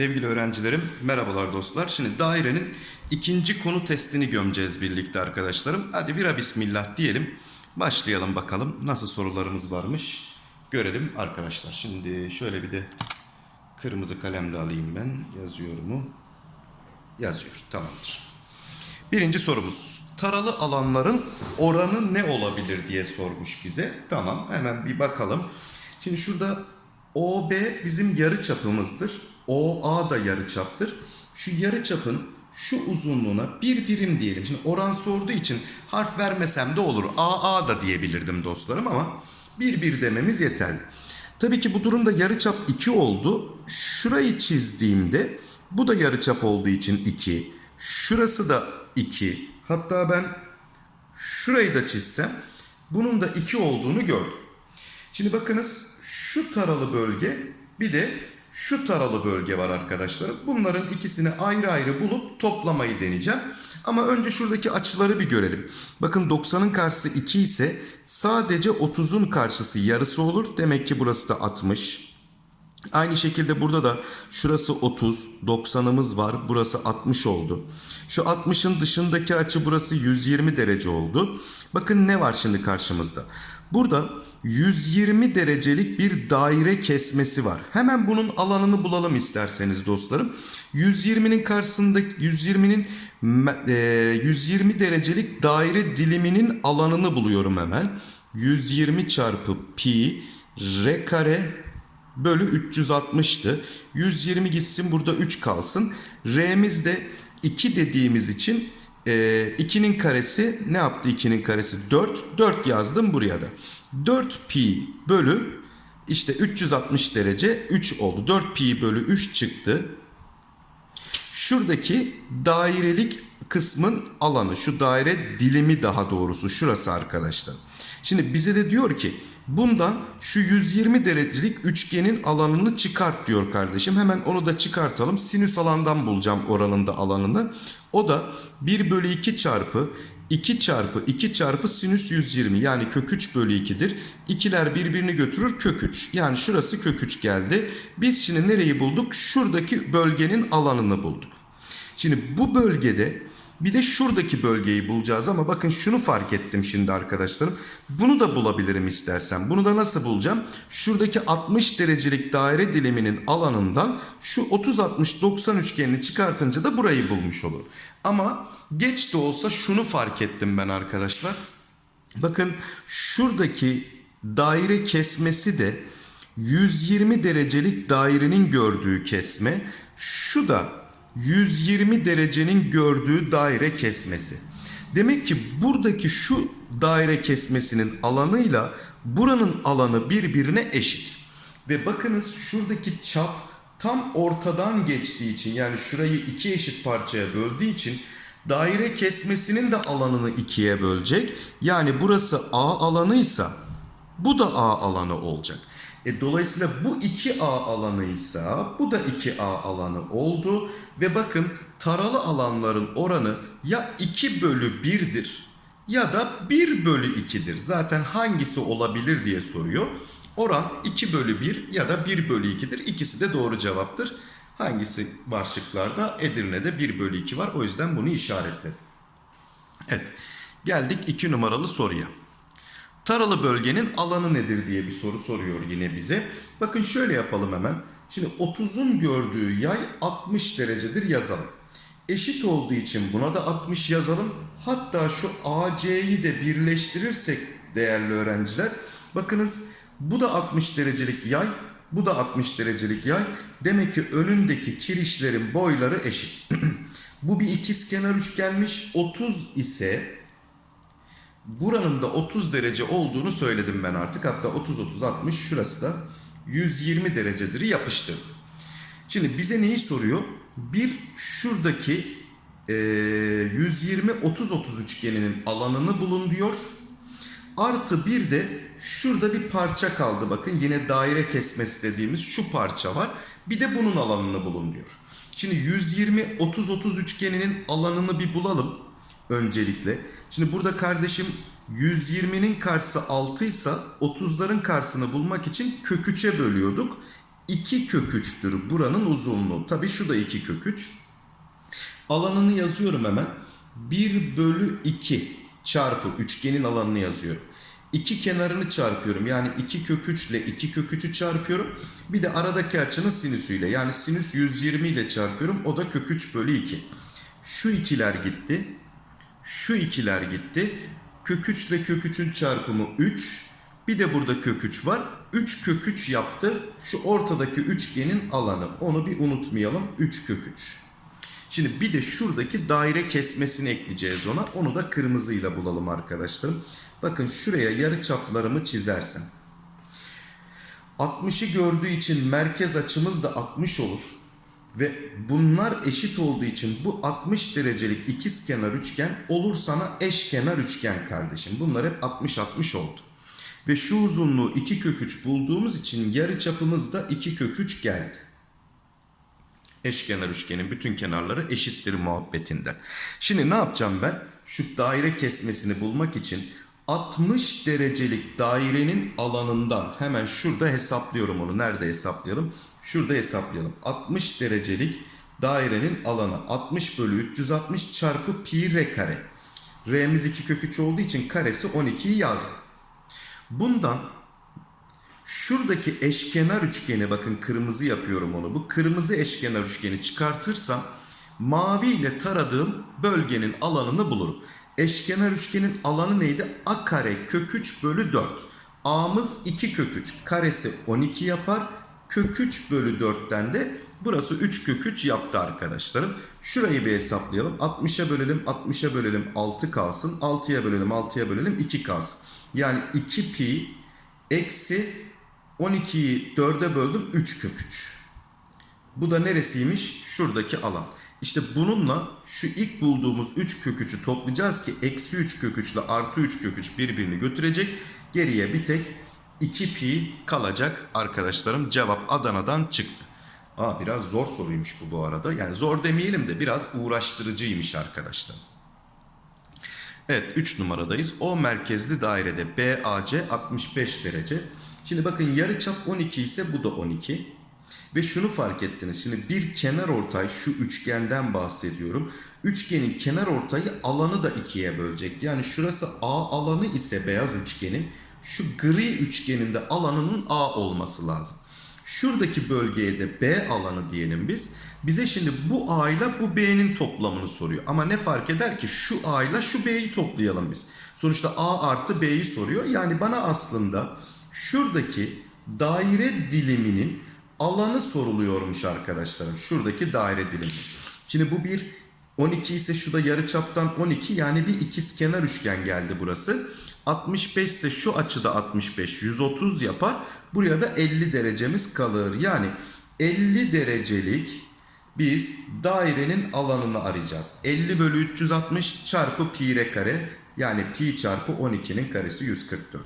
Sevgili öğrencilerim, merhabalar dostlar. Şimdi dairenin ikinci konu testini gömeceğiz birlikte arkadaşlarım. Hadi vira bismillah diyelim. Başlayalım bakalım nasıl sorularımız varmış. Görelim arkadaşlar. Şimdi şöyle bir de kırmızı kalem de alayım ben. Yazıyor mu? Yazıyor. Tamamdır. Birinci sorumuz. Taralı alanların oranı ne olabilir diye sormuş bize. Tamam hemen bir bakalım. Şimdi şurada OB bizim yarı çapımızdır. OA da yarı çaptır. Şu yarı çapın şu uzunluğuna bir birim diyelim. Şimdi oran sorduğu için harf vermesem de olur. AA da diyebilirdim dostlarım ama bir bir dememiz yeterli. Tabii ki bu durumda yarıçap 2 oldu. Şurayı çizdiğimde bu da yarıçap olduğu için 2. Şurası da 2. Hatta ben şurayı da çizsem bunun da 2 olduğunu gördüm. Şimdi bakınız şu taralı bölge bir de şu taralı bölge var arkadaşlar. Bunların ikisini ayrı ayrı bulup toplamayı deneyeceğim. Ama önce şuradaki açıları bir görelim. Bakın 90'ın karşısı 2 ise sadece 30'un karşısı yarısı olur. Demek ki burası da 60. Aynı şekilde burada da şurası 30, 90'ımız var. Burası 60 oldu. Şu 60'ın dışındaki açı burası 120 derece oldu. Bakın ne var şimdi karşımızda. Burada 120 derecelik bir daire kesmesi var. Hemen bunun alanını bulalım isterseniz dostlarım. 120'nin karşısında 120'nin 120 derecelik daire diliminin alanını buluyorum hemen. 120 çarpı pi r kare bölü 360'tı. 120 gitsin burada 3 kalsın. R'miz de 2 dediğimiz için 2'nin karesi ne yaptı 2'nin karesi? 4. 4 yazdım buraya da. 4 pi bölü işte 360 derece 3 oldu. 4 pi bölü 3 çıktı. Şuradaki dairelik kısmın alanı şu daire dilimi daha doğrusu şurası arkadaşlar. Şimdi bize de diyor ki bundan şu 120 derecelik üçgenin alanını çıkart diyor kardeşim. Hemen onu da çıkartalım. Sinüs alandan bulacağım oranın da alanını. O da 1 bölü 2 çarpı 2 çarpı 2 çarpı sinüs 120 yani kök 3 bölü 2'dir. İkiler birbirini götürür kök 3. Yani şurası kök 3 geldi. Biz şimdi nereyi bulduk? Şuradaki bölgenin alanını bulduk. Şimdi bu bölgede bir de şuradaki bölgeyi bulacağız ama bakın şunu fark ettim şimdi arkadaşlarım. Bunu da bulabilirim istersen. Bunu da nasıl bulacağım? Şuradaki 60 derecelik daire diliminin alanından şu 30-60-90 üçgenini çıkartınca da burayı bulmuş olur. Ama geç de olsa şunu fark ettim ben arkadaşlar. Bakın şuradaki daire kesmesi de 120 derecelik dairenin gördüğü kesme. Şu da 120 derecenin gördüğü daire kesmesi. Demek ki buradaki şu daire kesmesinin alanıyla buranın alanı birbirine eşit. Ve bakınız şuradaki çap tam ortadan geçtiği için yani şurayı iki eşit parçaya böldüğü için daire kesmesinin de alanını ikiye bölecek. Yani burası A alanıysa bu da A alanı olacak. E, dolayısıyla bu 2A alanıysa bu da 2A alanı oldu. Ve bakın taralı alanların oranı ya 2 bölü 1'dir ya da 1 bölü 2'dir. Zaten hangisi olabilir diye soruyor. Oran 2 bölü 1 ya da 1 bölü 2'dir. İkisi de doğru cevaptır. Hangisi var şıklarda? Edirne'de 1 bölü 2 var. O yüzden bunu işaretledim. Evet. Geldik 2 numaralı soruya. Taralı bölgenin alanı nedir diye bir soru soruyor yine bize. Bakın şöyle yapalım hemen. Şimdi 30'un gördüğü yay 60 derecedir yazalım. Eşit olduğu için buna da 60 yazalım. Hatta şu AC'yi de birleştirirsek değerli öğrenciler. Bakınız bu da 60 derecelik yay. Bu da 60 derecelik yay. Demek ki önündeki kirişlerin boyları eşit. bu bir ikizkenar üçgenmiş. 30 ise buranın da 30 derece olduğunu söyledim ben artık. Hatta 30-30-60 şurası da 120 derecedir yapıştırdım. Şimdi bize neyi soruyor? Bir şuradaki e, 120-30-30 üçgeninin alanını bulun diyor. Artı bir de şurada bir parça kaldı. Bakın yine daire kesmesi dediğimiz şu parça var. Bir de bunun alanını bulun diyor. Şimdi 120-30-30 üçgeninin alanını bir bulalım. Öncelikle. Şimdi burada kardeşim 120'nin karşısı 6 ise 30'ların karşısını bulmak için kök 3'e bölüyorduk. 2 kök 3'tür buranın uzunluğu. Tabii şu da 2 kök 3. Alanını yazıyorum hemen. 1 bölü 2 çarpı üçgenin alanını yazıyorum. İki kenarını çarpıyorum. Yani 2 kök 3 ile 2 kök 3'ü çarpıyorum. Bir de aradaki açının sinüsüyle. Yani sinüs 120 ile çarpıyorum. O da kök 3 bölü 2. Şu ikiler gitti. Şu ikiler gitti. Kök 3 ile kök 3'ün çarpımı 3. Bir de burada kök 3 var. 3 kök 3 yaptı. Şu ortadaki üçgenin alanı. Onu bir unutmayalım. 3 kök 3. Şimdi bir de şuradaki daire kesmesini ekleyeceğiz ona. Onu da kırmızıyla bulalım arkadaşlarım. Bakın şuraya yarı çaplarımı çizersem. 60'ı gördüğü için merkez açımız da 60 olur. Ve bunlar eşit olduğu için bu 60 derecelik ikizkenar üçgen olur sana eşkenar üçgen kardeşim. Bunlar hep 60-60 oldu. Ve şu uzunluğu 2 kök 3 bulduğumuz için yarı çapımız da 2 kök 3 geldi. Eşkenar üçgenin bütün kenarları eşittir muhabbetinden. Şimdi ne yapacağım ben? Şu daire kesmesini bulmak için 60 derecelik dairenin alanından hemen şurada hesaplıyorum onu. Nerede hesaplayalım? Şurada hesaplayalım. 60 derecelik dairenin alanı 60 bölü 360 çarpı pi r kare. R'miz 2 kök 3 olduğu için karesi 12'yi yazdım. Bundan şuradaki eşkenar üçgeni bakın kırmızı yapıyorum onu. Bu kırmızı eşkenar üçgeni çıkartırsam mavi ile taradığım bölgenin alanını bulurum. Eşkenar üçgenin alanı neydi? A kare kök 3 bölü 4. A'mız 2 kök 3. Karesi 12 yapar. Kök 3 bölü 4'ten de burası 3 kök 3 yaptı arkadaşlarım. Şurayı bir hesaplayalım. 60'a bölelim 60'a bölelim 6 kalsın. 6'ya bölelim 6'ya bölelim 2 kalsın. Yani 2 pi eksi 12'yi 4'e böldüm 3 kök 3. Bu da neresiymiş? Şuradaki alan. İşte bununla şu ilk bulduğumuz 3 kök 3'ü toplayacağız ki eksi 3 kök 3 ile artı 3 kök 3 birbirini götürecek. Geriye bir tek 2 pi kalacak arkadaşlarım. Cevap Adana'dan çıktı. Aa, biraz zor soruymuş bu bu arada. Yani zor demeyelim de biraz uğraştırıcıymış arkadaşlar. Evet 3 numaradayız. O merkezli dairede BAC 65 derece. Şimdi bakın yarıçap 12 ise bu da 12. Ve şunu fark ettiniz. Şimdi bir kenar ortay şu üçgenden bahsediyorum. Üçgenin kenar ortayı alanı da ikiye bölecek. Yani şurası A alanı ise beyaz üçgenin şu gri üçgenin de alanının A olması lazım. Şuradaki bölgeye de B alanı diyelim biz. Bize şimdi bu A ile bu B'nin toplamını soruyor. Ama ne fark eder ki şu A ile şu B'yi toplayalım biz. Sonuçta A artı B'yi soruyor. Yani bana aslında şuradaki daire diliminin alanı soruluyormuş arkadaşlarım. Şuradaki daire dilimi. Şimdi bu bir 12 ise şu da yarıçaptan 12 yani bir ikizkenar üçgen geldi burası. 65 ise şu açıda 65 130 yapar. Buraya da 50 derecemiz kalır. Yani 50 derecelik biz dairenin alanını arayacağız. 50 bölü 360 çarpı pi r kare yani pi çarpı 12'nin karesi 144.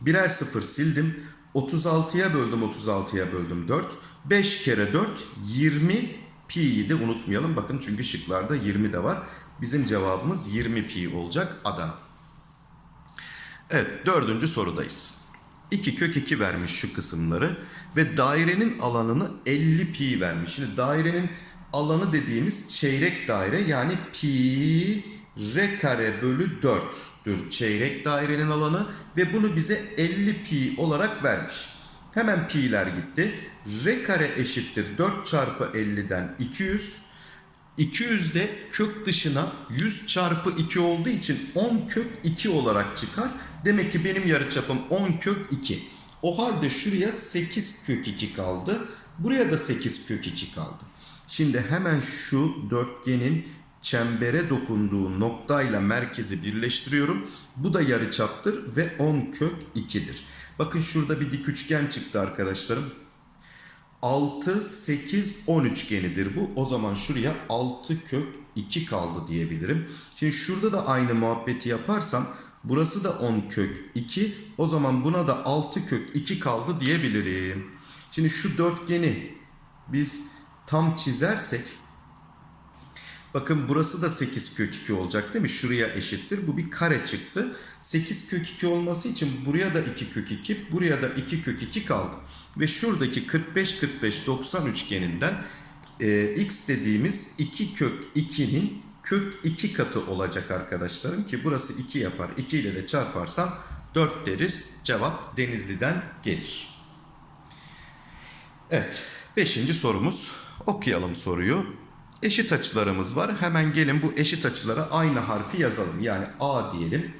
Birer sıfır sildim. 36'ya böldüm 36'ya böldüm 4. 5 kere 4 20 pi'yi de unutmayalım. Bakın çünkü şıklarda 20 de var. Bizim cevabımız 20 pi olacak Adana. Evet dördüncü sorudayız. 2 kök 2 vermiş şu kısımları ve dairenin alanını 50 pi vermiş. Şimdi dairenin alanı dediğimiz çeyrek daire yani pi r kare bölü 4'tür çeyrek dairenin alanı ve bunu bize 50 pi olarak vermiş. Hemen pi'ler gitti. R kare eşittir 4 çarpı 50'den 200. 200 de kök dışına 100 çarpı 2 olduğu için 10 kök 2 olarak çıkar. Demek ki benim yarıçapım 10 kök 2. O halde şuraya 8 kök 2 kaldı. Buraya da 8 kök 2 kaldı. Şimdi hemen şu dörtgenin çembere dokunduğu noktayla merkezi birleştiriyorum. Bu da yarıçaptır ve 10 kök 2'dir. Bakın şurada bir dik üçgen çıktı arkadaşlarım. 6, 8, 10 üçgenidir bu. O zaman şuraya 6 kök 2 kaldı diyebilirim. Şimdi şurada da aynı muhabbeti yaparsam burası da 10 kök 2. O zaman buna da 6 kök 2 kaldı diyebilirim. Şimdi şu dörtgeni biz tam çizersek Bakın burası da 8 kök 2 olacak değil mi? Şuraya eşittir. Bu bir kare çıktı. 8 kök 2 olması için buraya da 2 kök 2, buraya da 2 kök 2 kaldı. Ve şuradaki 45 45 90 üçgeninden e, x dediğimiz 2 kök 2'nin kök 2 katı olacak arkadaşlarım ki burası 2 yapar. 2 ile de çarparsam 4 deriz. Cevap Denizli'den gelir. Evet. Beşinci sorumuz. Okuyalım soruyu. Eşit açılarımız var. Hemen gelin bu eşit açılara aynı harfi yazalım. Yani A diyelim.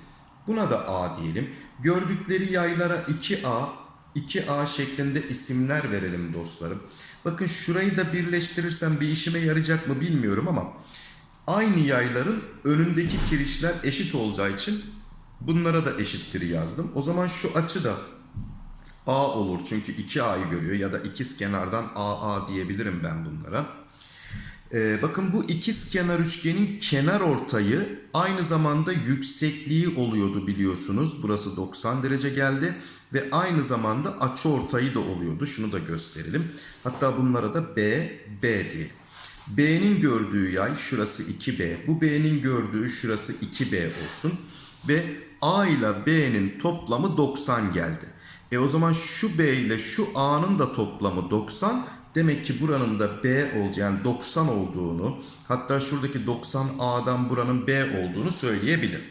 Buna da A diyelim. Gördükleri yaylara 2A, 2A şeklinde isimler verelim dostlarım. Bakın şurayı da birleştirirsem bir işime yarayacak mı bilmiyorum ama aynı yayların önündeki kirişler eşit olacağı için bunlara da eşittir yazdım. O zaman şu açı da A olur çünkü 2A'yı görüyor ya da ikiz kenardan AA diyebilirim ben bunlara. Ee, bakın bu ikiz kenar üçgenin kenar ortayı aynı zamanda yüksekliği oluyordu biliyorsunuz. Burası 90 derece geldi ve aynı zamanda açı ortayı da oluyordu. Şunu da gösterelim. Hatta bunlara da B, B diye. B'nin gördüğü yay şurası 2B. Bu B'nin gördüğü şurası 2B olsun. Ve A ile B'nin toplamı 90 geldi. E o zaman şu B ile şu A'nın da toplamı 90. Demek ki buranın da B olacağı yani 90 olduğunu hatta şuradaki 90 A'dan buranın B olduğunu söyleyebilirim.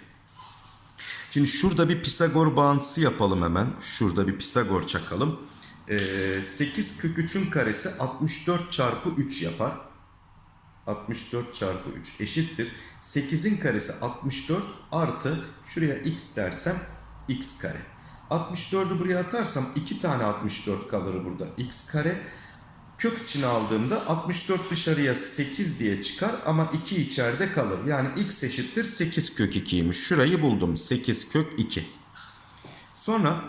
Şimdi şurada bir Pisagor bağıntısı yapalım hemen. Şurada bir Pisagor çakalım. Ee, 8 kök 3'ün karesi 64 çarpı 3 yapar. 64 çarpı 3 eşittir. 8'in karesi 64 artı şuraya x dersem x kare. 64'ü buraya atarsam 2 tane 64 kalır burada. x kare kök içine aldığımda 64 dışarıya 8 diye çıkar ama 2 içeride kalır. Yani x eşittir 8 kök 2'ymiş. Şurayı buldum. 8 kök 2. Sonra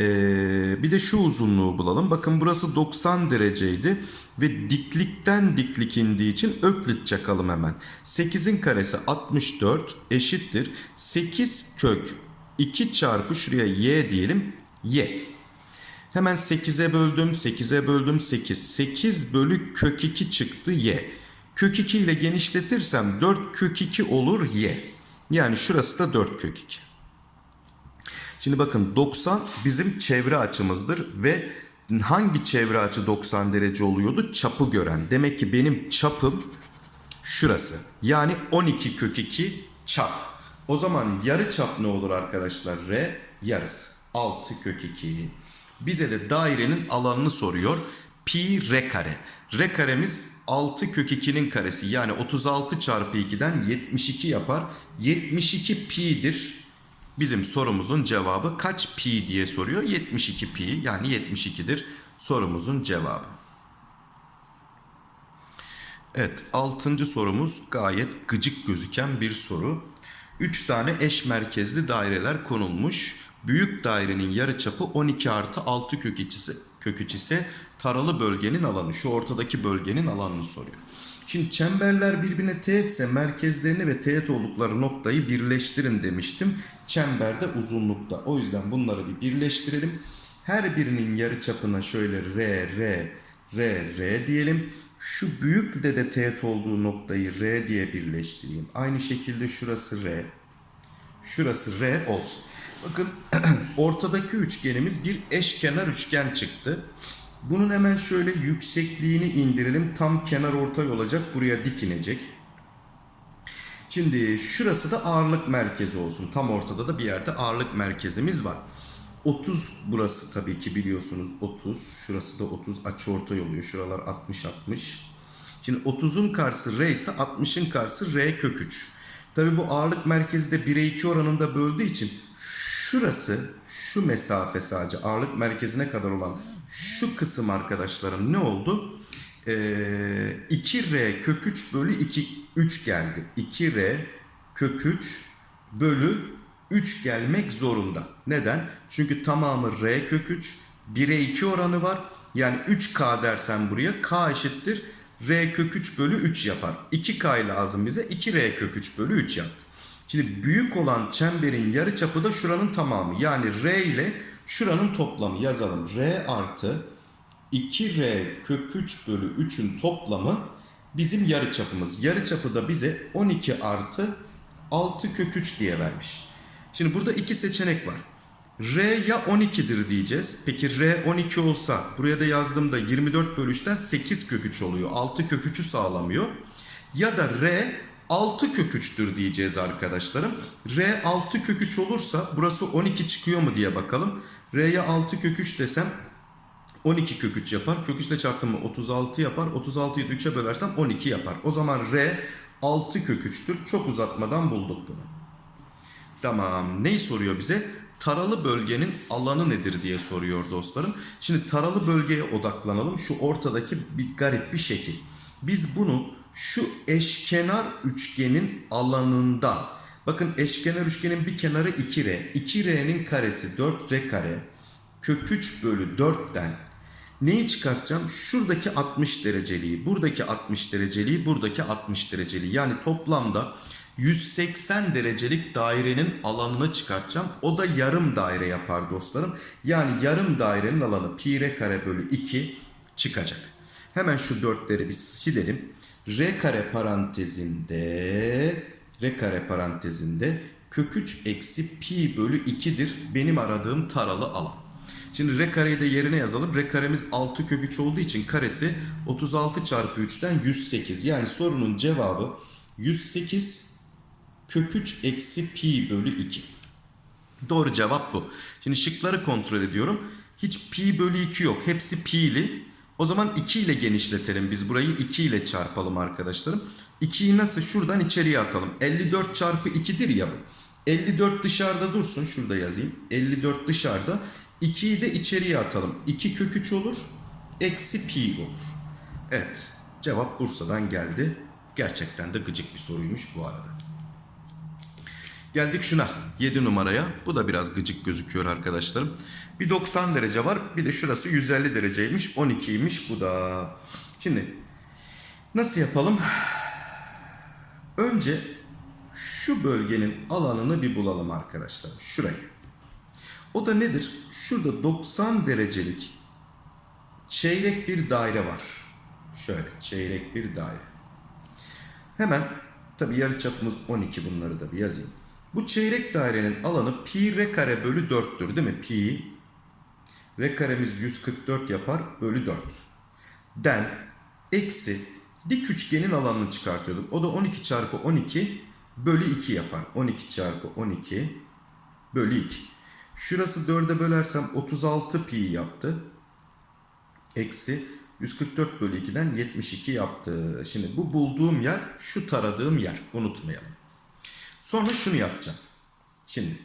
ee, bir de şu uzunluğu bulalım. Bakın burası 90 dereceydi ve diklikten diklik indiği için öklit çakalım hemen. 8'in karesi 64 eşittir. 8 kök 2 çarpı şuraya y diyelim. Y. Hemen 8'e böldüm. 8'e böldüm 8. 8 bölü kök 2 çıktı y. Kök 2 ile genişletirsem 4 kök 2 olur y. Yani şurası da 4 kök 2. Şimdi bakın 90 bizim çevre açımızdır ve hangi çevre açı 90 derece oluyordu? Çapı gören. Demek ki benim çapım şurası. Yani 12 kök 2 çap. O zaman yarı çap ne olur arkadaşlar? R yarısı. 6 kök 2. Bize de dairenin alanını soruyor. Pi r kare. R karemiz 6 kök 2'nin karesi. Yani 36 çarpı 2'den 72 yapar. 72 pi'dir. Bizim sorumuzun cevabı kaç pi diye soruyor. 72 pi yani 72'dir sorumuzun cevabı. Evet 6. sorumuz gayet gıcık gözüken bir soru. 3 tane eş merkezli daireler konulmuş. Büyük dairenin yarıçapı 12 artı 6 kök içisi, kök içisi taralı bölgenin alanı. Şu ortadaki bölgenin alanını soruyor. Şimdi çemberler birbirine teğetse merkezlerini ve teğet oldukları noktayı birleştirin demiştim. Çemberde uzunlukta. O yüzden bunları bir birleştirelim. Her birinin yarıçapına şöyle R, R, R, R diyelim. Şu büyükle de teğet olduğu noktayı R diye birleştireyim. Aynı şekilde şurası R. Şurası R olsun. Bakın ortadaki üçgenimiz bir eşkenar üçgen çıktı. Bunun hemen şöyle yüksekliğini indirelim. Tam kenar ortay olacak. Buraya dik inecek. Şimdi şurası da ağırlık merkezi olsun. Tam ortada da bir yerde ağırlık merkezimiz var. 30 burası tabii ki biliyorsunuz 30. Şurası da 30 açı ortay oluyor. Şuralar 60 60. Şimdi 30'un karşısı R ise 60'ın karşısı R kök 3. Tabii bu ağırlık merkezi de 1'e 2 oranında böldüğü için şurası şu mesafe sadece ağırlık merkezine kadar olan şu kısım arkadaşlarım ne oldu? Ee, 2R kök 3 bölü 2 3 geldi. 2R kök 3 bölü 3 gelmek zorunda. Neden? Çünkü tamamı R kök 3. 1'e 2 oranı var. Yani 3K dersen buraya K eşittir. R kök 3 bölü 3 yapar. 2K lazım bize. 2R kök 3 bölü 3 yaptı. Şimdi büyük olan çemberin yarıçapı da şuranın tamamı. Yani R ile şuranın toplamı yazalım. R artı 2R kök 3 bölü 3'ün toplamı bizim yarı çapımız. Yarı çapı da bize 12 artı 6 kök 3 diye vermiş. Şimdi burada iki seçenek var. R ya 12'dir diyeceğiz. Peki R 12 olsa buraya da yazdığımda 24 bölü 3'ten 8 kök 3 oluyor. 6 kök 3'ü sağlamıyor. Ya da R 6 kök 3'tür diyeceğiz arkadaşlarım. R 6 kök 3 olursa burası 12 çıkıyor mu diye bakalım. R'ye 6 kök 3 desem 12 kök 3 yapar. Kök 3 ile çarptım mı 36 yapar. 36'yı 3'e bölersem 12 yapar. O zaman R 6 kök 3'tür. Çok uzatmadan bulduk bunu. Tamam. Neyi soruyor bize? Taralı bölgenin alanı nedir diye soruyor dostlarım. Şimdi taralı bölgeye odaklanalım. Şu ortadaki bir garip bir şekil. Biz bunu şu eşkenar üçgenin alanından bakın eşkenar üçgenin bir kenarı 2R. 2R'nin karesi 4R kare. Kök 3 bölü 4'ten neyi çıkartacağım? Şuradaki 60 dereceliği, buradaki 60 dereceliği, buradaki 60 dereceliği. Yani toplamda 180 derecelik dairenin alanını çıkartacağım. O da yarım daire yapar dostlarım. Yani yarım dairenin alanı pi r kare bölü 2 çıkacak. Hemen şu dörtleri bir silelim. R kare parantezinde R kare parantezinde kök 3 eksi pi bölü 2'dir benim aradığım taralı alan. Şimdi r kareyi de yerine yazalım. R karemiz 6 kök 3 olduğu için karesi 36 çarpı 3'ten 108. Yani sorunun cevabı 108 kök 3 eksi pi bölü 2. Doğru cevap bu. Şimdi şıkları kontrol ediyorum. Hiç pi bölü 2 yok. Hepsi pi'li. O zaman 2 ile genişletelim. Biz burayı 2 ile çarpalım arkadaşlarım. 2'yi nasıl? Şuradan içeriye atalım. 54 çarpı 2'dir ya bu. 54 dışarıda dursun. Şurada yazayım. 54 dışarıda. 2'yi de içeriye atalım. 2 kök 3 olur. Eksi pi olur. Evet. Cevap Bursa'dan geldi. Gerçekten de gıcık bir soruymuş bu arada. Geldik şuna 7 numaraya. Bu da biraz gıcık gözüküyor arkadaşlarım. Bir 90 derece var. Bir de şurası 150 dereceymiş. 12'ymiş bu da. Şimdi nasıl yapalım? Önce şu bölgenin alanını bir bulalım arkadaşlar. Şurayı. O da nedir? Şurada 90 derecelik çeyrek bir daire var. Şöyle çeyrek bir daire. Hemen tabi yarı çapımız 12 bunları da bir yazayım. Bu çeyrek dairenin alanı pi r kare bölü 4'tür değil mi? Pi r karemiz 144 yapar bölü 4. Den eksi dik üçgenin alanını çıkartıyorduk. O da 12 çarpı 12 bölü 2 yapar. 12 çarpı 12 bölü 2. Şurası 4'e bölersem 36 pi yaptı. Eksi 144 bölü 2'den 72 yaptı. Şimdi bu bulduğum yer şu taradığım yer. Unutmayalım. Sonra şunu yapacağım. Şimdi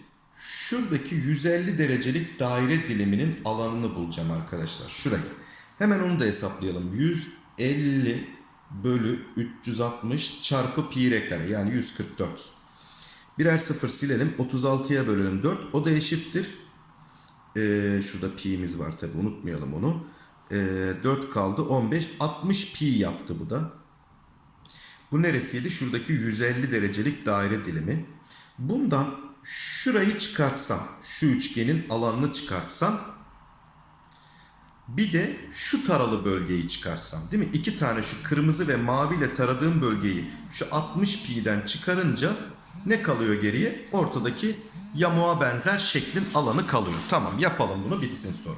şuradaki 150 derecelik daire diliminin alanını bulacağım arkadaşlar. Şurayı. Hemen onu da hesaplayalım. 150 bölü 360 çarpı pi r kare yani 144. Birer sıfır silelim. 36'ya bölelim 4. O da eşittir. Ee, şurada pi'miz var tabi unutmayalım onu. Ee, 4 kaldı 15. 60 pi yaptı bu da. Bu neresiydi? Şuradaki 150 derecelik daire dilimi. Bundan şurayı çıkartsam, şu üçgenin alanını çıkartsam bir de şu taralı bölgeyi çıkarsam değil mi? İki tane şu kırmızı ve mavi ile taradığım bölgeyi şu 60 pi'den çıkarınca ne kalıyor geriye? Ortadaki yamuğa benzer şeklin alanı kalıyor. Tamam yapalım bunu bitsin sonra.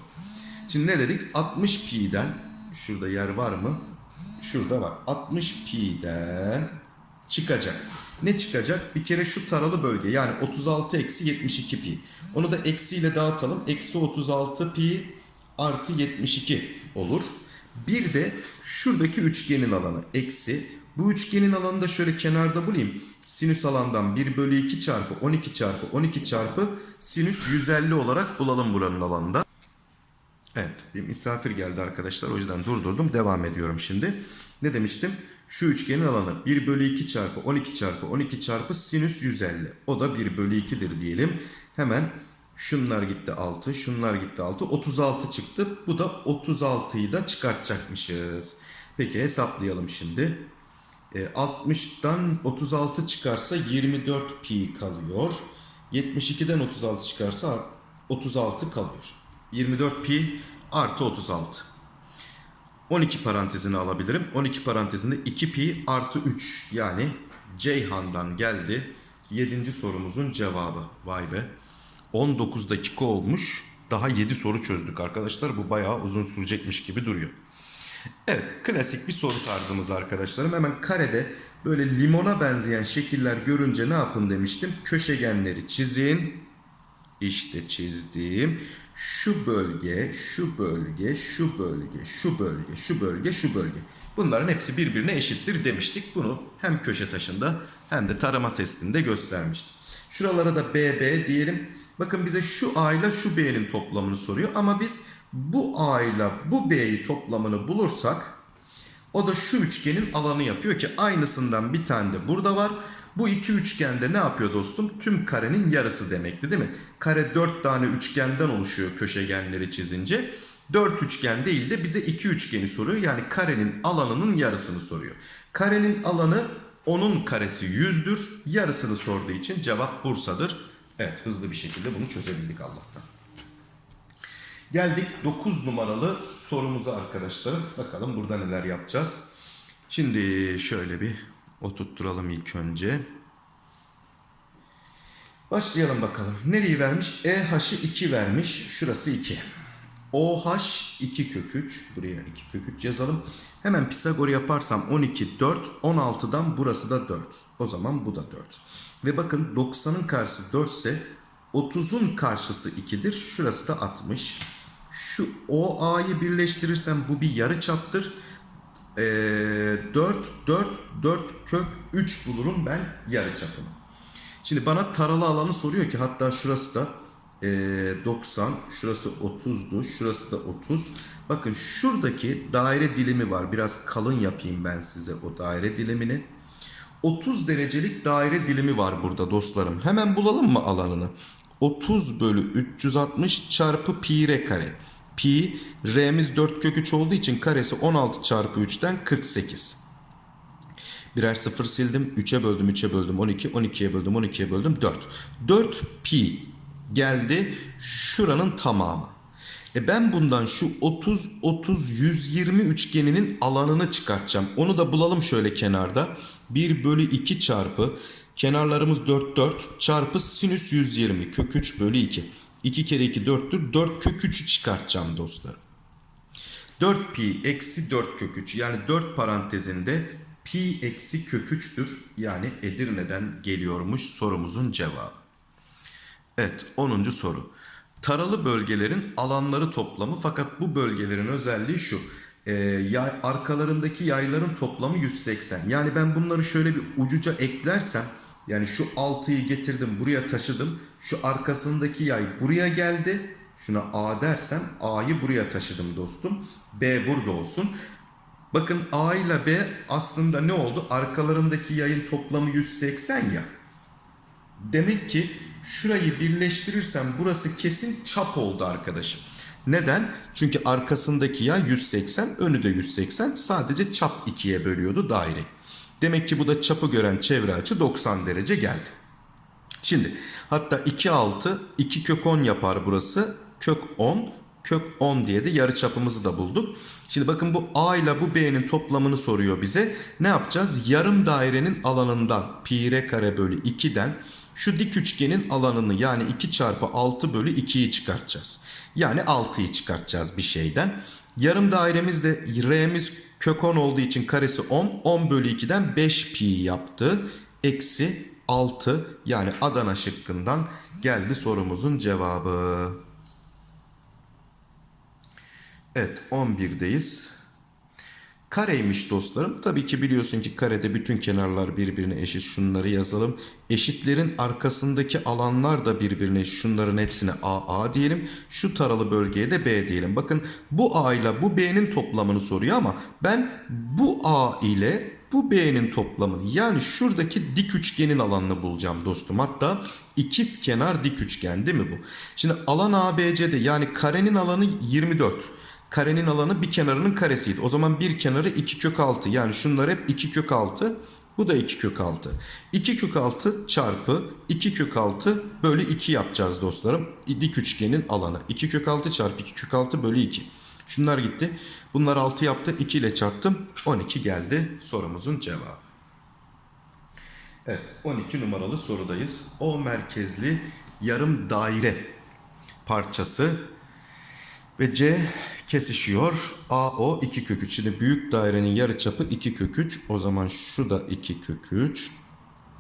Şimdi ne dedik? 60 pi'den şurada yer var mı? Şurada var. 60 pi'den çıkacak. Ne çıkacak? Bir kere şu taralı bölge yani 36 eksi 72 pi. Onu da eksiyle dağıtalım. Eksi 36 pi artı 72 olur. Bir de şuradaki üçgenin alanı eksi. Bu üçgenin alanını da şöyle kenarda bulayım. Sinüs alandan 1 bölü 2 çarpı 12 çarpı 12 çarpı sinüs 150 olarak bulalım buranın alanında. Evet bir misafir geldi arkadaşlar o yüzden durdurdum devam ediyorum şimdi. Ne demiştim? Şu üçgenin alanı 1 bölü 2 çarpı 12 çarpı 12 çarpı sinüs 150. O da 1 bölü 2'dir diyelim. Hemen şunlar gitti 6 şunlar gitti 6 36 çıktı. Bu da 36'yı da çıkartacakmışız. Peki hesaplayalım şimdi. E, 60'dan 36 çıkarsa 24 pi kalıyor. 72'den 36 çıkarsa 36 kalıyor. 24 pi artı 36. 12 parantezini alabilirim. 12 parantezinde 2 pi artı 3 yani Ceyhan'dan geldi. 7. sorumuzun cevabı. Vay be. 19 dakika olmuş. Daha 7 soru çözdük arkadaşlar. Bu bayağı uzun sürecekmiş gibi duruyor. Evet klasik bir soru tarzımız arkadaşlarım. Hemen karede böyle limona benzeyen şekiller görünce ne yapın demiştim. Köşegenleri çizin. İşte çizdim. Şu bölge, şu bölge, şu bölge, şu bölge, şu bölge, şu bölge. Bunların hepsi birbirine eşittir demiştik. Bunu hem köşe taşında hem de tarama testinde göstermiştim. Şuralara da BB diyelim. Bakın bize şu A ile şu B'nin toplamını soruyor. Ama biz bu A ile bu B'yi toplamını bulursak o da şu üçgenin alanı yapıyor ki aynısından bir tane de burada var. Bu iki üçgende ne yapıyor dostum? Tüm karenin yarısı demekti değil mi? Kare 4 tane üçgenden oluşuyor köşegenleri çizince. 4 üçgen değil de bize 2 üçgeni soruyor. Yani karenin alanının yarısını soruyor. Karenin alanı onun karesi 100'dür. Yarısını sorduğu için cevap Bursa'dır. Evet hızlı bir şekilde bunu çözebildik Allah'tan. Geldik 9 numaralı sorumuza arkadaşlarım. Bakalım burada neler yapacağız. Şimdi şöyle bir oturtturalım ilk önce. Başlayalım bakalım. Nereyi vermiş? EH'ı 2 vermiş. Şurası 2. OH 2 kök 3. Buraya 2 kök 3 yazalım. Hemen Pisagor yaparsam 12 4. 16'dan burası da 4. O zaman bu da 4. Ve bakın 90'ın karşısı 4 ise 30'un karşısı 2'dir. Şurası da 60. Şu OA'yı birleştirirsem bu bir yarı çaptır. Ee, 4, 4, 4 kök 3 bulurum ben yarı çapını. Şimdi bana taralı alanı soruyor ki hatta şurası da ee, 90, şurası 30'du, şurası da 30. Bakın şuradaki daire dilimi var. Biraz kalın yapayım ben size o daire dilimini. 30 derecelik daire dilimi var burada dostlarım. Hemen bulalım mı alanını? 30 bölü 360 çarpı pi r kare. Pi r'miz 4 kök 3 olduğu için karesi 16 çarpı 3'ten 48. Birer sıfır sildim. 3'e böldüm 3'e böldüm 12. 12'ye böldüm 12'ye böldüm 4. 4 pi geldi şuranın tamamı. E ben bundan şu 30 30 120 üçgeninin alanını çıkartacağım. Onu da bulalım şöyle kenarda. 1 bölü 2 çarpı kenarlarımız 4 4 çarpı sinüs 120 kök 3 bölü 2. 2 kere 2 4'tür. 4 kök 3'ü çıkartacağım dostlarım. 4 pi eksi 4 kök 3 yani 4 parantezinde pi eksi kök 3'tür. Yani Edirne'den geliyormuş sorumuzun cevabı. Evet 10. soru. Taralı bölgelerin alanları toplamı fakat bu bölgelerin özelliği şu. Ee, yay, arkalarındaki yayların toplamı 180. Yani ben bunları şöyle bir ucuca eklersem yani şu 6'yı getirdim buraya taşıdım. Şu arkasındaki yay buraya geldi. Şuna A dersem A'yı buraya taşıdım dostum. B burada olsun. Bakın A ile B aslında ne oldu? Arkalarındaki yayın toplamı 180 ya. Demek ki şurayı birleştirirsem burası kesin çap oldu arkadaşım. Neden? Çünkü arkasındaki yay 180, önü de 180. Sadece çap 2'ye bölüyordu daire. Demek ki bu da çapı gören çevre açı 90 derece geldi. Şimdi hatta 2 6 2 kök 10 yapar burası. Kök 10 kök 10 diye de yarı çapımızı da bulduk. Şimdi bakın bu A ile bu B'nin toplamını soruyor bize. Ne yapacağız? Yarım dairenin alanından pi r kare bölü 2'den şu dik üçgenin alanını yani 2 çarpı 6 bölü 2'yi çıkartacağız. Yani 6'yı çıkartacağız bir şeyden. Yarım dairemizde R'miz kök 10 olduğu için karesi 10. 10 bölü 2'den 5 pi yaptı. Eksi 6 yani Adana şıkkından geldi sorumuzun cevabı. Evet 11'deyiz. Kareymiş dostlarım. Tabii ki biliyorsun ki karede bütün kenarlar birbirine eşit. Şunları yazalım. Eşitlerin arkasındaki alanlar da birbirine eşit. Şunların hepsine A, A diyelim. Şu taralı bölgeye de B diyelim. Bakın bu A ile bu B'nin toplamını soruyor ama ben bu A ile bu B'nin toplamını yani şuradaki dik üçgenin alanını bulacağım dostum. Hatta ikiz kenar dik üçgen değil mi bu? Şimdi alan ABC'de yani karenin alanı 24. Karenin alanı bir kenarının karesiydi. O zaman bir kenarı 2 kök 6. Yani şunlar hep 2 kök 6. Bu da 2 kök 6. 2 kök 6 çarpı 2 kök 6 bölü 2 yapacağız dostlarım. Dik üçgenin alanı. 2 kök 6 çarpı 2 kök 6 bölü 2. Şunlar gitti. Bunlar 6 yaptı. 2 ile çarptım. 12 geldi sorumuzun cevabı. Evet 12 numaralı sorudayız. O merkezli yarım daire parçası ve C kesişiyor. AO 2 kök 3. Şimdi büyük dairenin yarıçapı 2 kök 3. O zaman şu da 2 kök 3.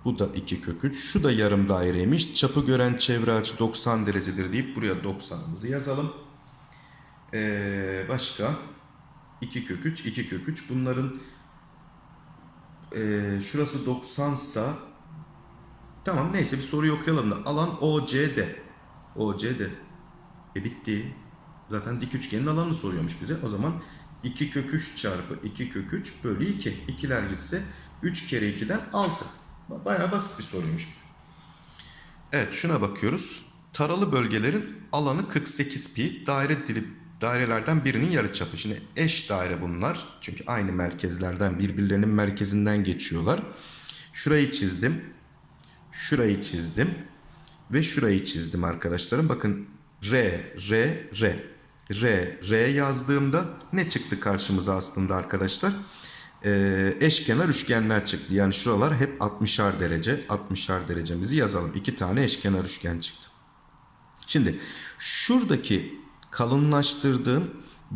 Bu da 2 kök 3. Şu da yarım daireymiş. Çapı gören çevre açı 90 derecedir deyip buraya 90'ımızı yazalım. Ee, başka 2 kök 3, 2 kök 3. Bunların ee, şurası 90 sa tamam neyse bir soruyu okuyalım da alan OCD. OCD. E bitti. Zaten dik üçgenin alanını soruyormuş bize. O zaman 2 kök 3 çarpı 2 kök 3 bölü 2. İkiler gitse 3 kere 2'den 6. Bayağı basit bir soruymuş. Evet şuna bakıyoruz. Taralı bölgelerin alanı 48 pi. Daire dili dairelerden birinin yarıçapı. Şimdi eş daire bunlar. Çünkü aynı merkezlerden birbirlerinin merkezinden geçiyorlar. Şurayı çizdim. Şurayı çizdim. Ve şurayı çizdim arkadaşlarım. Bakın R, R, R. R, R yazdığımda ne çıktı karşımıza aslında arkadaşlar? Ee, eşkenar üçgenler çıktı. Yani şuralar hep 60'ar derece. 60'ar derecemizi yazalım. İki tane eşkenar üçgen çıktı. Şimdi şuradaki kalınlaştırdığım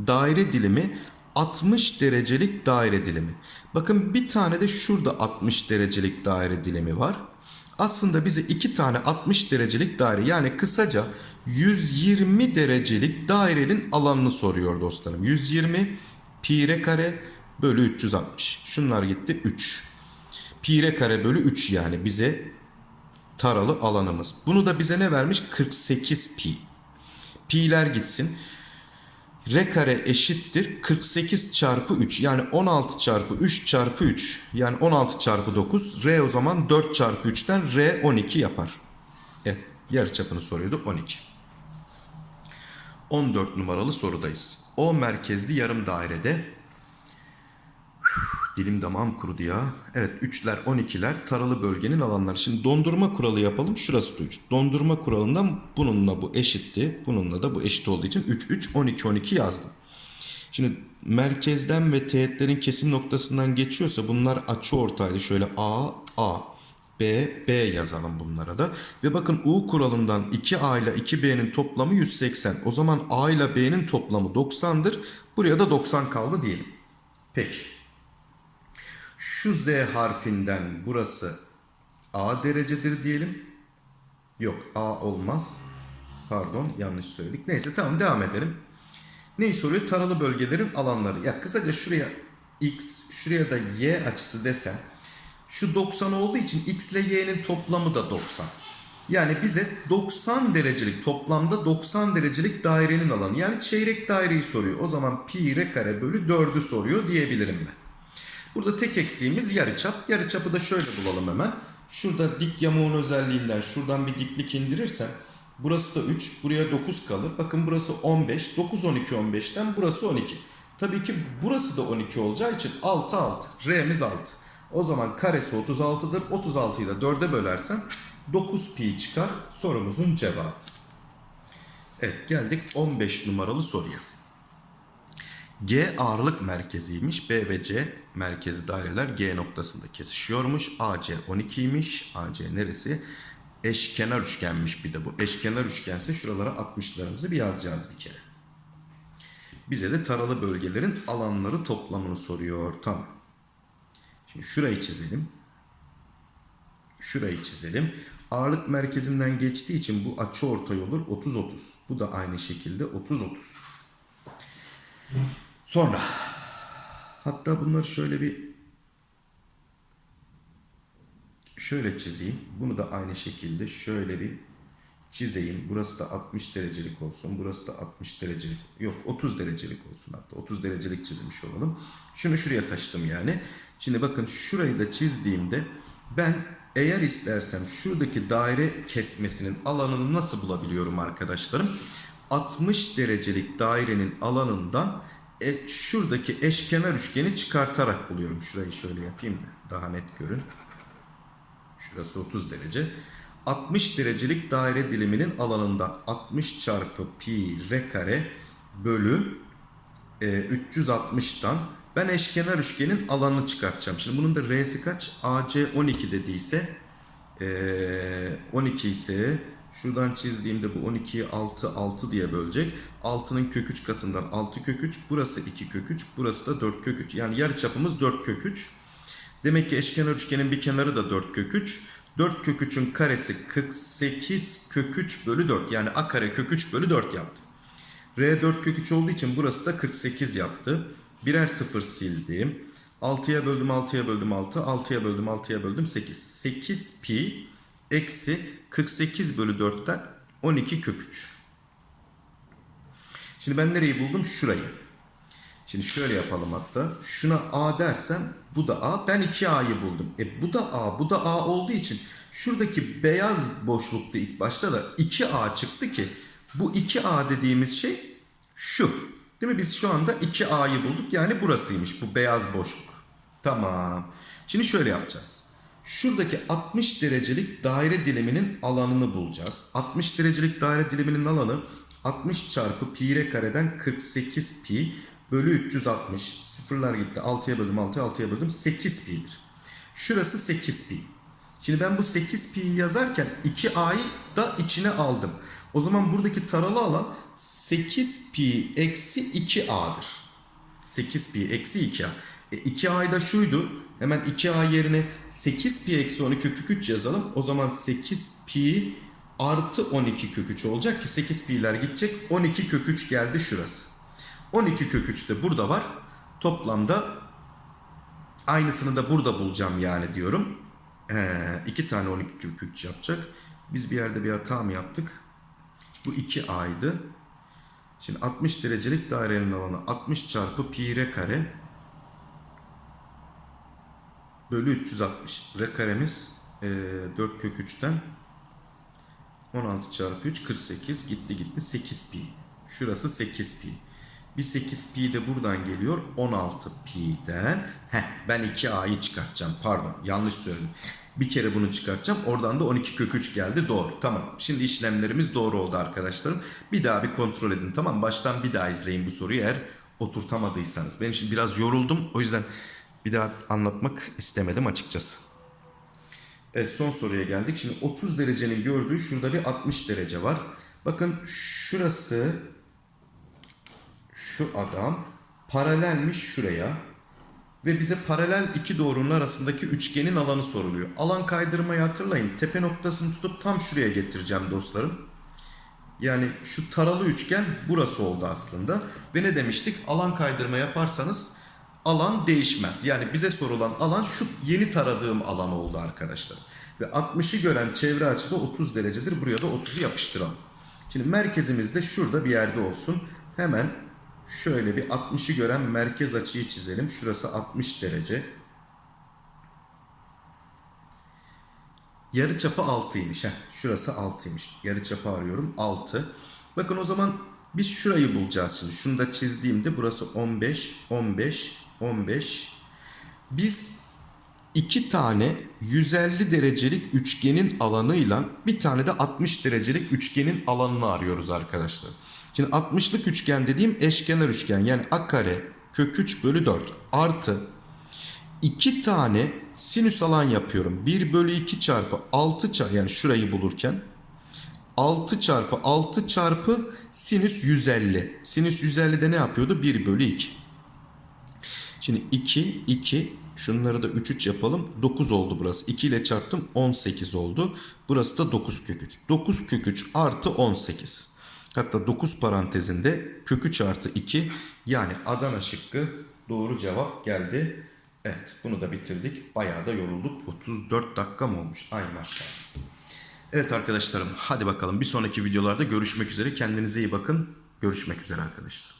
daire dilimi 60 derecelik daire dilimi. Bakın bir tane de şurada 60 derecelik daire dilimi var. Aslında bize iki tane 60 derecelik daire yani kısaca 120 derecelik dairenin alanını soruyor dostlarım. 120 pi r kare bölü 360. Şunlar gitti 3. Pi r kare bölü 3 yani bize taralı alanımız. Bunu da bize ne vermiş? 48 pi. Pi'ler gitsin. R kare eşittir 48 çarpı 3 yani 16 çarpı 3 çarpı 3 yani 16 çarpı 9 R o zaman 4 çarpı 3'ten R 12 yapar. Evet yarıçapını soruyordu 12. 14 numaralı sorudayız. O merkezli yarım dairede Dilim damağım kurudu ya. Evet 3'ler 12'ler taralı bölgenin alanları. Şimdi dondurma kuralı yapalım. Şurası da 3. Dondurma kuralından bununla bu eşitti. Bununla da bu eşit olduğu için 3 3 12 12 yazdım. Şimdi merkezden ve teğetlerin kesim noktasından geçiyorsa bunlar açı ortaydı. Şöyle A A B B yazalım bunlara da. Ve bakın U kuralından 2A ile 2B'nin toplamı 180. O zaman A ile B'nin toplamı 90'dır. Buraya da 90 kaldı diyelim. Peki. Şu Z harfinden burası A derecedir diyelim. Yok A olmaz. Pardon yanlış söyledik. Neyse tamam devam edelim. Neyi soruyor? Taralı bölgelerin alanları. Ya kısaca şuraya X, şuraya da Y açısı desem. Şu 90 olduğu için X ile Y'nin toplamı da 90. Yani bize 90 derecelik toplamda 90 derecelik dairenin alanı. Yani çeyrek daireyi soruyor. O zaman pi r kare bölü 4'ü soruyor diyebilirim ben. Burada tek eksiğimiz yarıçap. Yarıçapı da şöyle bulalım hemen. Şurada dik yamuğun özelliğinden şuradan bir diklik indirirsem burası da 3, buraya 9 kalır. Bakın burası 15, 9 12 15'ten burası 12. Tabii ki burası da 12 olacağı için 6 6. R'miz 6. O zaman karesi 36'dır. 36'yı da 4'e bölersem 9 pi çıkar sorumuzun cevabı. Evet geldik 15 numaralı soruya. G ağırlık merkeziymiş. B ve C merkezi daireler G noktasında kesişiyormuş. AC 12'ymiş. AC neresi? Eşkenar üçgenmiş bir de bu. Eşkenar üçgense şuralara 60'larımızı bir yazacağız bir kere. Bize de taralı bölgelerin alanları toplamını soruyor. Tamam. Şimdi şurayı çizelim. Şurayı çizelim. Ağırlık merkezinden geçtiği için bu açı ortay olur 30-30. Bu da aynı şekilde 30-30. Sonra hatta bunları şöyle bir şöyle çizeyim. Bunu da aynı şekilde şöyle bir çizeyim. Burası da 60 derecelik olsun. Burası da 60 derecelik. Yok 30 derecelik olsun hatta. 30 derecelik çizmiş olalım. Şunu şuraya taşıdım yani. Şimdi bakın şurayı da çizdiğimde ben eğer istersem şuradaki daire kesmesinin alanını nasıl bulabiliyorum arkadaşlarım? 60 derecelik dairenin alanından e, şuradaki eşkenar üçgeni çıkartarak buluyorum. Şurayı şöyle yapayım da daha net görün. Şurası 30 derece. 60 derecelik daire diliminin alanında 60 çarpı pi r kare bölü e, 360'tan ben eşkenar üçgenin alanını çıkartacağım. Şimdi bunun da R'si kaç? AC 12 dediyse e, 12 ise şuradan çizdiğimde bu 12'yi 6 6 diye bölecek. 6'nın kök 3 katından 6 kök 3. Burası 2 kök 3. Burası da 4 kök 3. Yani yarı çapımız 4 kök 3. Demek ki eşkenar üçgenin bir kenarı da 4 kök 3. 4 kök 3'ün karesi 48 kök 3 bölü 4. Yani a kare kök 3 bölü 4 yaptı. R 4 kök 3 olduğu için burası da 48 yaptı. Birer sıfır sildim. 6'ya böldüm 6'ya böldüm 6. 6'ya böldüm 6'ya böldüm 8. 8 pi eksi 48 bölü 4'ten 12 kök 3. Şimdi ben nereyi buldum? Şurayı. Şimdi şöyle yapalım hatta. Şuna A dersem bu da A. Ben 2A'yı buldum. E bu da A, bu da A olduğu için şuradaki beyaz boşlukta ilk başta da 2A çıktı ki bu 2A dediğimiz şey şu. Değil mi? Biz şu anda 2A'yı bulduk. Yani burasıymış bu beyaz boşluk. Tamam. Şimdi şöyle yapacağız. Şuradaki 60 derecelik daire diliminin alanını bulacağız. 60 derecelik daire diliminin alanı 60 çarpı pi r kareden 48 pi bölü 360. Sıfırlar gitti. 6'ya böldüm 6'ya 6'ya böldüm 8 pi'dir. Şurası 8 pi. Şimdi ben bu 8 pi'yi yazarken 2a'yı da içine aldım. O zaman buradaki taralı alan 8 pi eksi 2a'dır. 8 pi eksi 2a. E 2a da şuydu. Hemen 2a yerine 8 pi eksi 12 kök 3 yazalım. O zaman 8 pi artı 12 kök 3 olacak ki 8 pi'ler gidecek. 12 kök 3 geldi şurası. 12 kök 3 de burada var. Toplamda aynısını da burada bulacağım yani diyorum. Ee, iki tane 12 kök 3 yapacak. Biz bir yerde bir hata mı yaptık? Bu 2a'ydı. Şimdi 60 derecelik dairenin alanı 60 çarpı pi r kare bölü 360. R karemiz e, 4 kök 3'ten 16 çarpı 3 48 gitti gitti 8 pi. Şurası 8 pi. Bir 8 pi de buradan geliyor 16 pi'den. Heh ben 2a'yı çıkartacağım pardon yanlış söyledim. Bir kere bunu çıkartacağım. Oradan da 12 kök 3 geldi. Doğru. Tamam. Şimdi işlemlerimiz doğru oldu arkadaşlarım. Bir daha bir kontrol edin. Tamam. Baştan bir daha izleyin bu soruyu eğer oturtamadıysanız. Ben şimdi biraz yoruldum. O yüzden bir daha anlatmak istemedim açıkçası. Evet son soruya geldik. Şimdi 30 derecenin gördüğü şurada bir 60 derece var. Bakın şurası şu adam paralelmiş şuraya ve bize paralel iki doğrunun arasındaki üçgenin alanı soruluyor. Alan kaydırmayı hatırlayın. Tepe noktasını tutup tam şuraya getireceğim dostlarım. Yani şu taralı üçgen burası oldu aslında. Ve ne demiştik? Alan kaydırma yaparsanız alan değişmez. Yani bize sorulan alan şu yeni taradığım alan oldu arkadaşlar. Ve 60'ı gören çevre açıda 30 derecedir. Buraya da 30'u yapıştıralım. Şimdi merkezimiz de şurada bir yerde olsun. Hemen şöyle bir 60'ı gören merkez açıyı çizelim. Şurası 60 derece. Yarıçapı 6'ymış. Heh, şurası 6'ymış. Yarıçapı arıyorum. 6. Bakın o zaman biz şurayı bulacağız şimdi. Şunu da çizdiğimde burası 15, 15, 15. Biz iki tane 150 derecelik üçgenin alanıyla bir tane de 60 derecelik üçgenin alanını arıyoruz arkadaşlar. Şimdi 60'lık üçgen dediğim eşkenar üçgen yani a kare kök 3 bölü 4 artı 2 tane sinüs alan yapıyorum. 1 bölü 2 çarpı 6 çarpı yani şurayı bulurken 6 çarpı 6 çarpı sinüs 150. Sinüs 150'de ne yapıyordu? 1 bölü 2. Şimdi 2, 2, şunları da 3, 3 yapalım. 9 oldu burası. 2 ile çarptım 18 oldu. Burası da 9 kök 3. 9 kök 3 artı 18. Hatta 9 parantezinde kök 3 artı 2 yani Adana şıkkı doğru cevap geldi. Evet bunu da bitirdik. Bayağı da yorulduk. 34 dakika mı olmuş? Ay maşallah. Evet arkadaşlarım hadi bakalım bir sonraki videolarda görüşmek üzere. Kendinize iyi bakın. Görüşmek üzere arkadaşlar.